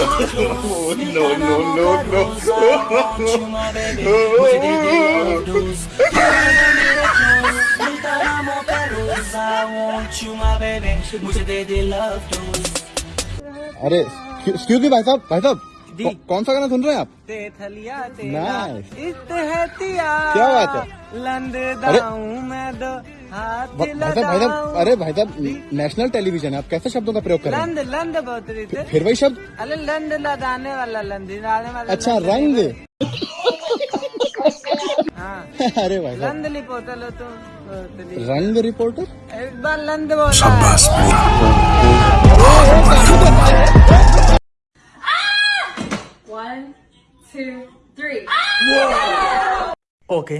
no, no, no, no. अरे excuse me भाई साहब भाई साहब कौन सा गाना सुन रहे हैं आप? ते थलिया क्या बात है? लंद अरे- मैं दो हाथ भाई साहब भाई साहब अरे भाई साहब नेशनल टेलीविज़न है। आप कैसे शब्दों का प्रयोग कर? रहे हैं लंद लंद फिर वही शब्द? अरे लंद लगाने वाला लंद वाला अच्छा रंग। हाँ। अरे भाई लंद ली पोतलो तुम रंग रिपोर्टर? एक बार लंद बोला। One, two, three. ओके